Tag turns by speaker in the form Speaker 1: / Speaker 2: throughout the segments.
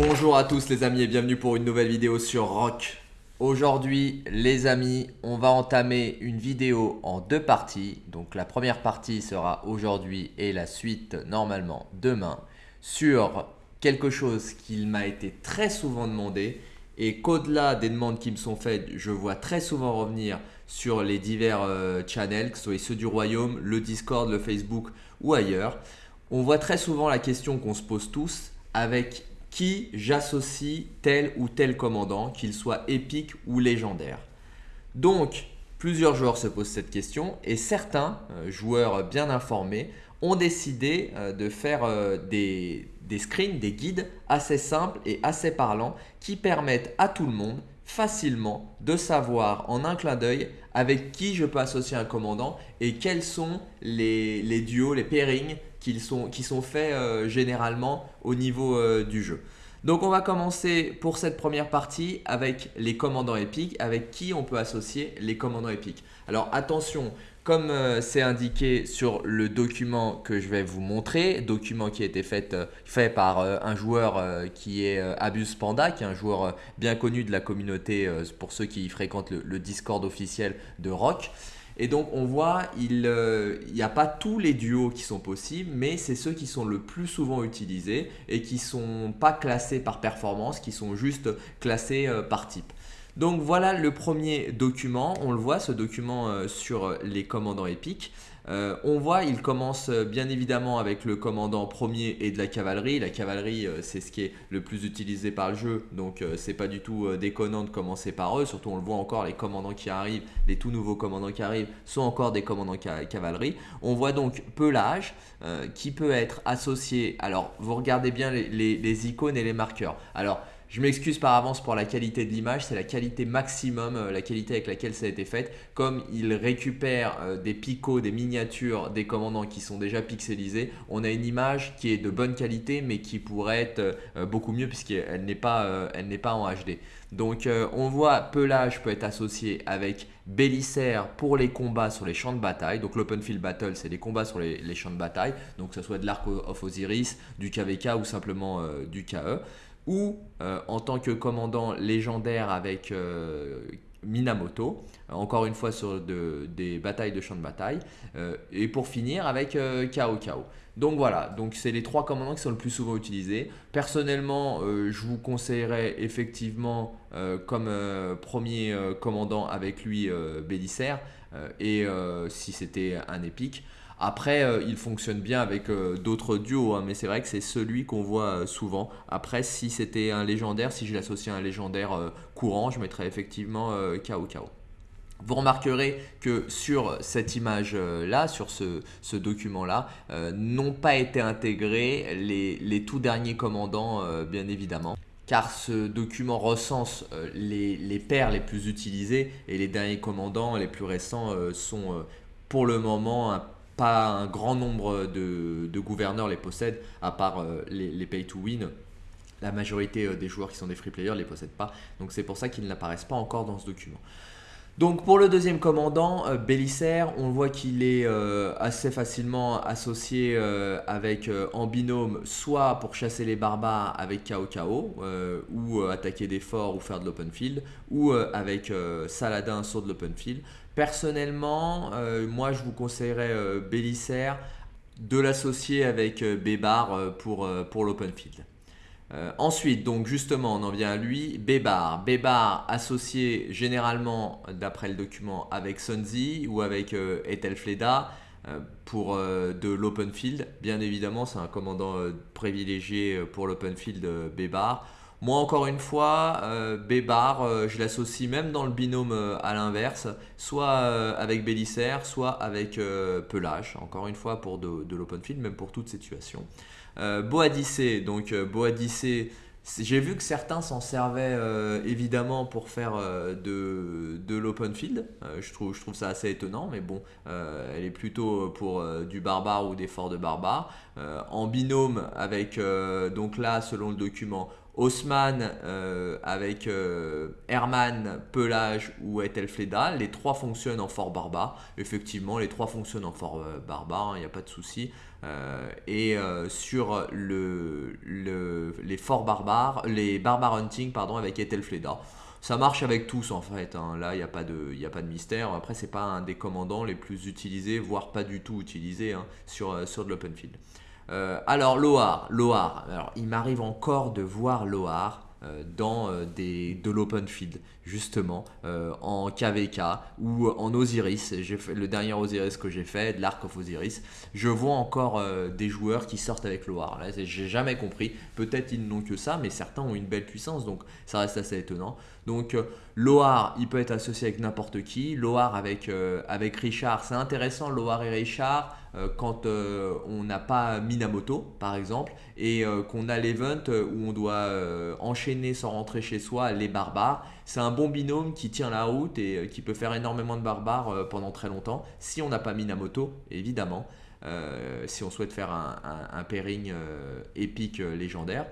Speaker 1: Bonjour à tous les amis et bienvenue pour une nouvelle vidéo sur Rock. Aujourd'hui les amis, on va entamer une vidéo en deux parties. Donc la première partie sera aujourd'hui et la suite normalement demain sur quelque chose qui m'a été très souvent demandé et qu'au-delà des demandes qui me sont faites, je vois très souvent revenir sur les divers euh, channels, que ce soit ceux du Royaume, le Discord, le Facebook ou ailleurs. On voit très souvent la question qu'on se pose tous avec qui j'associe tel ou tel commandant, qu'il soit épique ou légendaire. Donc, plusieurs joueurs se posent cette question et certains euh, joueurs bien informés ont décidé euh, de faire euh, des, screens, des guides assez simples et assez parlants qui permettent à tout le monde facilement de savoir en un clin d'œil avec qui je peux associer un commandant et quels sont les, les duos, les pairings qui sont, faits euh, généralement au niveau euh, du jeu. Donc on va commencer pour cette première partie avec les commandants épiques, avec qui on peut associer les commandants épiques. Alors attention, comme euh, c'est indiqué sur le document que je vais vous montrer, document qui a été fait, par un joueur qui est Abuse Panda, qui est un joueur bien connu de la communauté pour ceux qui fréquentent le Discord officiel de Rock. Et donc on voit, il n'y euh, a pas tous les duos qui sont possibles, mais c'est ceux qui sont le plus souvent utilisés et qui ne sont pas classés par performance, qui sont juste classés euh, par type. Donc voilà le premier document, on le voit ce document euh, sur les commandants épiques. Euh, on voit, il commence euh, bien évidemment avec le commandant premier et de la cavalerie. La cavalerie, euh, c'est ce qui est le plus utilisé par le jeu, donc c'est pas du tout déconnant de commencer par eux. Surtout, on le voit encore, les commandants qui arrivent, les tout nouveaux commandants qui arrivent sont encore des commandants cavalerie. On voit donc pelage qui peut être associé. Alors, vous regardez bien les, les icônes et les marqueurs. Alors, je m'excuse par avance pour la qualité de l'image, c'est la qualité maximum, euh, la qualité avec laquelle ça a été fait. Comme il récupère euh, des picots, des miniatures des commandants qui sont déjà pixelisés, on a une image qui est de bonne qualité mais qui pourrait être euh, beaucoup mieux puisqu'elle n'est pas, pas en HD. Donc on voit Pelage peut être associé avec Bélissaire pour les combats sur les champs de bataille. Donc l'open field battle, c'est les combats sur les, champs de bataille. Donc que ce soit de l'arc of Osiris, du KVK ou simplement du KE ou euh, en tant que commandant légendaire avec euh, Minamoto, encore une fois sur des batailles de champ de bataille, euh, et pour finir avec Kao Kao. Donc voilà, donc c'est les trois commandants qui sont le plus souvent utilisés. Personnellement, je vous conseillerais effectivement comme premier commandant avec lui Bélissaire, et si c'était un épique, après, euh, il fonctionne bien avec euh, d'autres duos, hein, mais c'est vrai que c'est celui qu'on voit euh, souvent. Après, si c'était un légendaire, si je l'associe à un légendaire courant, je mettrais effectivement Kao Kao. Vous remarquerez que sur cette image-là, sur ce, document-là, n'ont pas été intégrés les, tout derniers commandants, bien évidemment car ce document recense les, les, paires les plus utilisées et les derniers commandants les plus récents sont pour le moment un pas un grand nombre de, gouverneurs les possèdent, à part euh, les, pay to win. La majorité euh, des joueurs qui sont des free players ne les possèdent pas. Donc c'est pour ça qu'ils n'apparaissent pas encore dans ce document. Donc pour le deuxième commandant, euh, Bélissaire, on voit qu'il est assez facilement associé avec en binôme, soit pour chasser les barbares avec Kao Kao, ou attaquer des forts ou faire de l'open field, ou avec Saladin sur de l'open field. Personnellement, euh, moi je vous conseillerais euh, de l'associer avec euh, Bébar pour, pour l'open field. ensuite, donc justement, on en vient à lui, Bébar. Bébar associé généralement, d'après le document, avec Sunzi ou avec Ethelfleda pour de l'open field. Bien évidemment, c'est un commandant privilégié pour l'open field Bébar. Moi, encore une fois, euh, Bébar, euh, je l'associe même dans le binôme euh, à l'inverse, soit avec Bélissaire, soit avec Pelage, encore une fois pour de, l'open field, même pour toute situation. Boadicée, donc Boadicée, j'ai vu que certains s'en servaient évidemment pour faire de, de l'open field. je, trouve, je trouve ça assez étonnant, mais bon, elle est plutôt pour du barbare ou des forts de barbare. en binôme avec, donc là, selon le document, Haussmann avec Herman, Pelage ou Etelfleda. Les trois fonctionnent en fort barbare. Effectivement, les trois fonctionnent en fort barbare, il n'y a pas de souci. Et sur le, les forts barbares, les barbares hunting pardon, avec Etelfleda. Ça marche avec tous en fait, hein. là il n'y a, pas de, a pas de mystère. Après, c'est pas un des commandants les plus utilisés, voire pas du tout utilisé hein, sur, euh, sur de l'open field. Euh, alors, Loar, Loar. Alors, il m'arrive encore de voir Loar euh, dans euh, des, de l'open field, justement, euh, en KVK ou en Osiris. Le dernier Osiris que j'ai fait, de l'Arc of Osiris, je vois encore des joueurs qui sortent avec Loar. Là, j'ai jamais compris. Peut-être ils n'ont que ça, mais certains ont une belle puissance, donc ça reste assez étonnant. Donc Loar, il peut être associé avec n'importe qui. Loar avec, avec Richard, c'est intéressant, Loar et Richard. Euh, quand euh, on n'a pas Minamoto par exemple et euh, qu'on a l'event où on doit enchaîner sans rentrer chez soi les barbares. C'est un bon binôme qui tient la route et qui peut faire énormément de barbares pendant très longtemps si on n'a pas Minamoto évidemment. si on souhaite faire un pairing épique légendaire.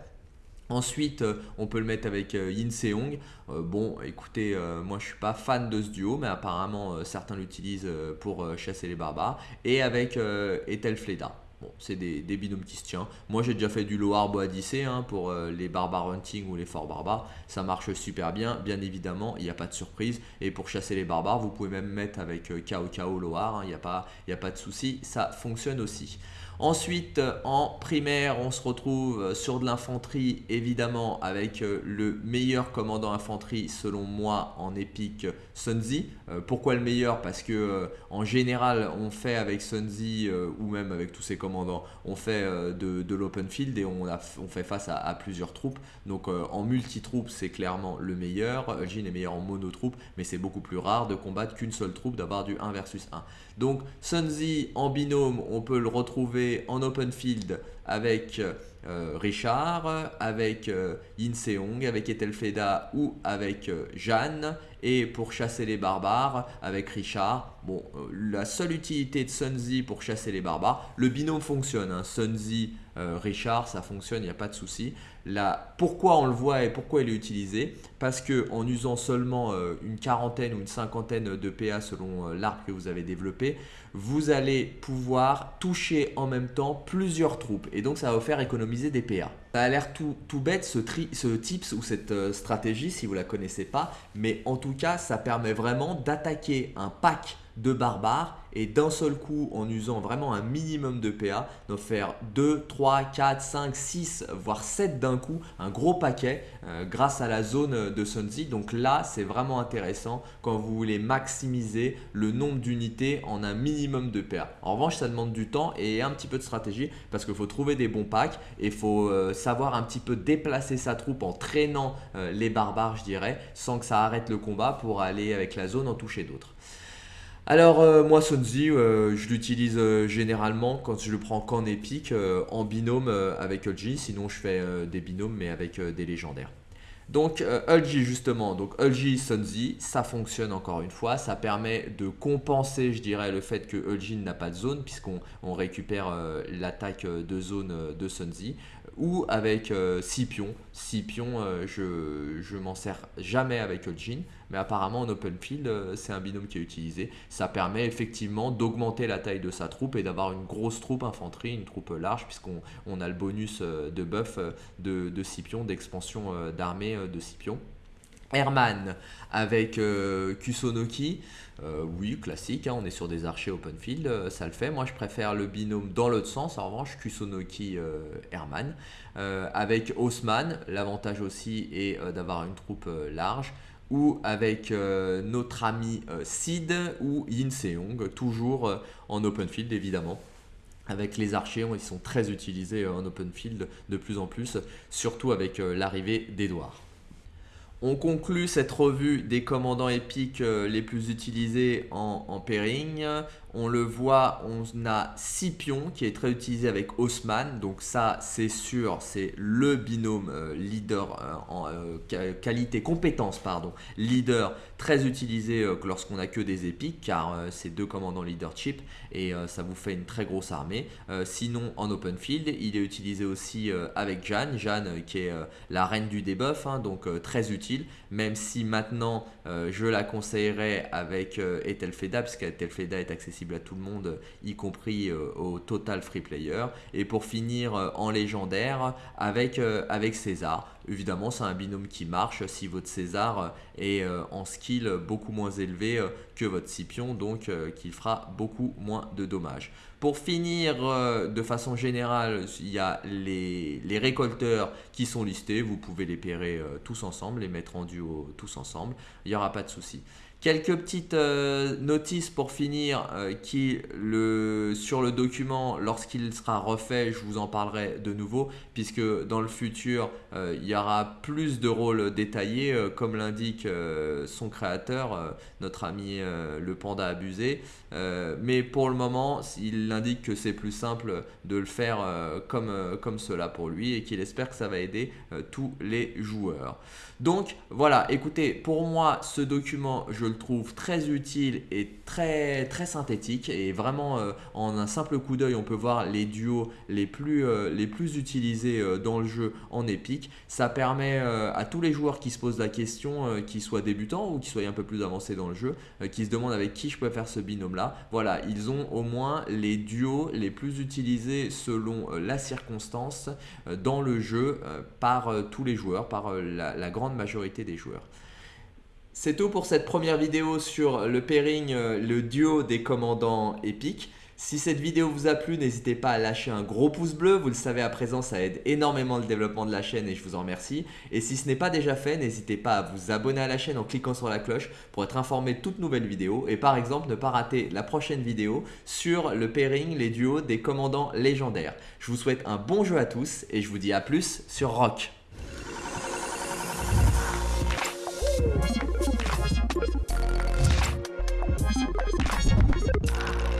Speaker 1: Ensuite, euh, on peut le mettre avec euh, Yin Seong. Euh, bon, écoutez, moi je suis pas fan de ce duo, mais apparemment certains l'utilisent pour chasser les barbares. Et avec Ethel Fleda. Bon, c'est des, binômes qui se tiennent. Moi, j'ai déjà fait du Loar Boadicée hein, pour les barbares hunting ou les forts barbares. Ça marche super bien, bien évidemment, il n'y a pas de surprise. Et pour chasser les barbares, vous pouvez même mettre avec Kao Kao Loar, hein. il n'y a, a pas de souci, ça fonctionne aussi. Ensuite, en primaire, on se retrouve sur de l'infanterie, évidemment, avec euh, le meilleur commandant infanterie, selon moi, en épique, Sunzi. Euh, pourquoi le meilleur? Parce que euh, en général, on fait avec Sunzi, ou même avec tous ses commandants, on fait de, l'open field et on, fait face à, plusieurs troupes. Donc en multi-troupes, c'est clairement le meilleur. Jin est meilleur en mono-troupe, mais c'est beaucoup plus rare de combattre qu'une seule troupe, d'avoir du 1 versus 1. Donc Sunzi en binôme, on peut le retrouver en open field avec euh, Richard, avec euh, Yin Seong, avec Etelfeda ou avec euh, Jeanne. Et pour chasser les barbares, avec Richard. Bon, la seule utilité de Sunzi pour chasser les barbares, le binôme fonctionne. Hein. Sunzi, Richard, ça fonctionne, il n'y a pas de souci. Pourquoi on le voit et pourquoi il est utilisé? Parce que en usant seulement une quarantaine ou une cinquantaine de PA selon l'arc que vous avez développé, vous allez pouvoir toucher en même temps plusieurs troupes. Et donc ça va vous faire économiser des PA. Ça a l'air tout, bête ce, tips ou cette euh, stratégie si vous ne la connaissez pas. Mais en tout cas, ça permet vraiment d'attaquer un pack de barbares et d'un seul coup en usant vraiment un minimum de PA, de faire 2, 3, 4, 5, 6 voire 7 d'un coup, un gros paquet euh, grâce à la zone de Sunzi. Donc là c'est vraiment intéressant quand vous voulez maximiser le nombre d'unités en un minimum de PA. En revanche ça demande du temps et un petit peu de stratégie parce qu'il faut trouver des bons packs et il faut euh, savoir un petit peu déplacer sa troupe en traînant euh, les barbares je dirais sans que ça arrête le combat pour aller avec la zone en toucher d'autres. Alors euh, moi Sunzi, euh, je l'utilise euh, généralement quand je le prends qu'en épique, en binôme avec Ulji, sinon je fais des binômes mais avec des légendaires. Donc Ulji justement, donc Ulji Sunzi, ça fonctionne encore une fois, ça permet de compenser je dirais le fait que Ulji n'a pas de zone puisqu'on récupère l'attaque de zone de Sunzi ou avec Scipion. Scipion, je, je m'en sers jamais avec Eugene, mais apparemment en open field, euh, c'est un binôme qui est utilisé. Ça permet effectivement d'augmenter la taille de sa troupe et d'avoir une grosse troupe infanterie, une troupe large, puisqu'on on a le bonus euh, de buff euh, de, de d'expansion d'armée de Scipion. Herman avec Kusonoki, oui, classique, hein, on est sur des archers open field, ça le fait. Moi, je préfère le binôme dans l'autre sens, en revanche, Kusonoki-Herman. avec Haussmann, l'avantage aussi est d'avoir une troupe large ou avec euh, notre ami euh, Sid ou Yin Seong, toujours euh, en open field évidemment. Avec les archers, ils sont très utilisés en open field de plus en plus, surtout avec l'arrivée d'Edouard. On conclut cette revue des commandants épiques euh, les plus utilisés en, en pairing. On le voit, on a Scipion qui est très utilisé avec Haussmann. Donc ça, c'est sûr, c'est le binôme euh, leader euh, en qualité, compétence, pardon, leader très utilisé lorsqu'on n'a que des épiques car c'est deux commandants leadership et ça vous fait une très grosse armée. sinon, en open field, il est utilisé aussi avec Jeanne. Jeanne qui est la reine du debuff, hein, donc très utile même si maintenant euh, je la conseillerais avec euh, Ethelfeda, parce qu'Ethelfeda est accessible à tout le monde, y compris euh, au total free player. Et pour finir en légendaire avec, avec César. Évidemment, c'est un binôme qui marche si votre César est en skill beaucoup moins élevé que votre Scipion, donc qu'il fera beaucoup moins de dommages. Pour finir, de façon générale, il y a les, les, récolteurs qui sont listés. Vous pouvez les pairer tous ensemble, les mettre en duo tous ensemble. Il n'y aura pas de souci. Quelques petites euh, notices pour finir euh, qui le, sur le document, lorsqu'il sera refait, je vous en parlerai de nouveau puisque dans le futur, euh, il y aura plus de rôles détaillés comme l'indique son créateur, notre ami le panda abusé. mais pour le moment, il indique que c'est plus simple de le faire comme, comme cela pour lui et qu'il espère que ça va aider tous les joueurs. Donc voilà, écoutez, pour moi, ce document, je le trouve très utile et très, très synthétique. Et vraiment, euh, en un simple coup d'œil, on peut voir les duos les plus, euh, les plus utilisés euh, dans le jeu en épique. Ça permet à tous les joueurs qui se posent la question, qu'ils soient débutants ou qu'ils soient un peu plus avancés dans le jeu, qui se demandent avec qui je peux faire ce binôme-là. Voilà, ils ont au moins les duos les plus utilisés selon la circonstance dans le jeu par tous les joueurs, par la grande majorité des joueurs. C'est tout pour cette première vidéo sur le pairing, euh, le duo des commandants épiques. Si cette vidéo vous a plu, n'hésitez pas à lâcher un gros pouce bleu. Vous le savez à présent, ça aide énormément le développement de la chaîne et je vous en remercie. Et si ce n'est pas déjà fait, n'hésitez pas à vous abonner à la chaîne en cliquant sur la cloche pour être informé de toutes nouvelles vidéos. Et par exemple, ne pas rater la prochaine vidéo sur le pairing, les duos des commandants légendaires. Je vous souhaite un bon jeu à tous et je vous dis à plus sur Rock.